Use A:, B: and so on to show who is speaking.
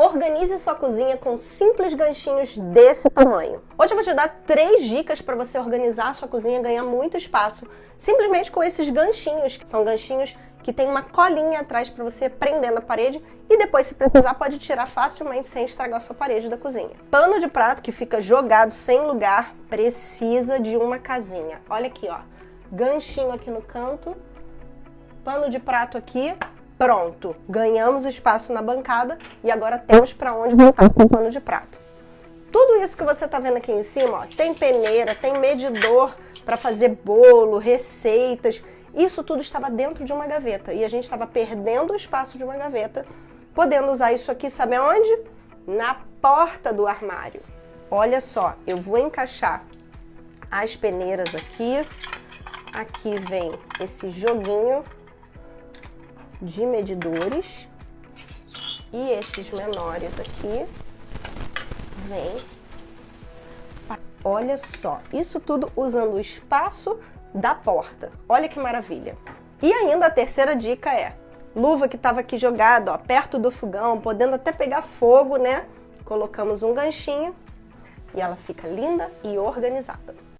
A: Organize sua cozinha com simples ganchinhos desse tamanho. Hoje eu vou te dar três dicas para você organizar sua cozinha e ganhar muito espaço, simplesmente com esses ganchinhos. São ganchinhos que tem uma colinha atrás para você prender na parede e depois, se precisar, pode tirar facilmente sem estragar sua parede da cozinha. Pano de prato que fica jogado sem lugar precisa de uma casinha. Olha aqui, ó. Ganchinho aqui no canto, pano de prato aqui, Pronto, ganhamos espaço na bancada e agora temos para onde montar com o pano de prato. Tudo isso que você está vendo aqui em cima, ó, tem peneira, tem medidor para fazer bolo, receitas, isso tudo estava dentro de uma gaveta e a gente estava perdendo o espaço de uma gaveta, podendo usar isso aqui, sabe aonde? Na porta do armário. Olha só, eu vou encaixar as peneiras aqui, aqui vem esse joguinho de medidores. E esses menores aqui vem. Olha só, isso tudo usando o espaço da porta. Olha que maravilha. E ainda a terceira dica é, luva que estava aqui jogada, ó, perto do fogão, podendo até pegar fogo, né? Colocamos um ganchinho e ela fica linda e organizada.